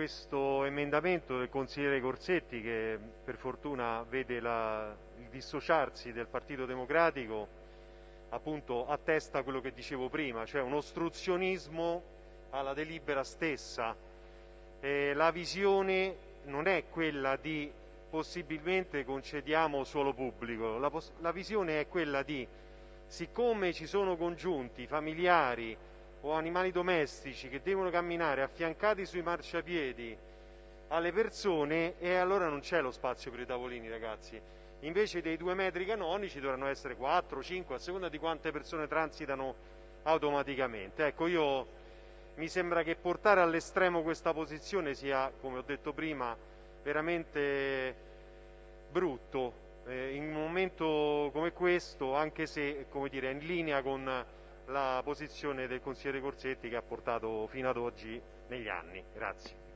questo emendamento del consigliere Corsetti che per fortuna vede la, il dissociarsi del Partito Democratico appunto attesta quello che dicevo prima, cioè un ostruzionismo alla delibera stessa. Eh, la visione non è quella di possibilmente concediamo suolo pubblico, la, la visione è quella di siccome ci sono congiunti familiari o animali domestici che devono camminare affiancati sui marciapiedi alle persone e allora non c'è lo spazio per i tavolini ragazzi. Invece dei due metri canonici dovranno essere 4, 5 a seconda di quante persone transitano automaticamente. Ecco io mi sembra che portare all'estremo questa posizione sia come ho detto prima veramente brutto. Eh, in un momento come questo anche se come dire, è in linea con la posizione del consigliere Corsetti che ha portato fino ad oggi negli anni. Grazie.